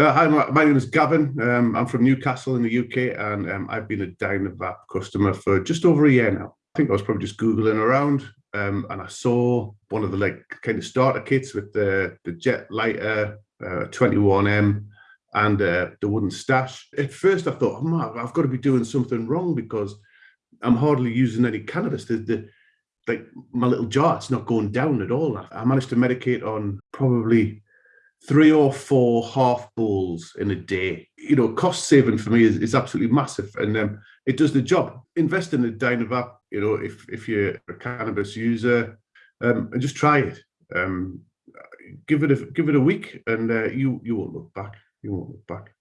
Uh, hi, my, my, name is Gavin. Um, I'm from Newcastle in the UK, and um, I've been a Dynavap customer for just over a year now. I think I was probably just googling around, um, and I saw one of the like kind of starter kits with the the jet lighter uh, 21M and uh, the wooden stash. At first, I thought, oh, I've got to be doing something wrong because I'm hardly using any cannabis. The, the like my little jar, it's not going down at all. I managed to medicate on probably three or four half balls in a day. You know, cost saving for me is, is absolutely massive, and um, it does the job. Invest in a Dynavap. You know, if if you're a cannabis user, um, and just try it. Um, give it a give it a week, and uh, you you won't look back. You won't look back.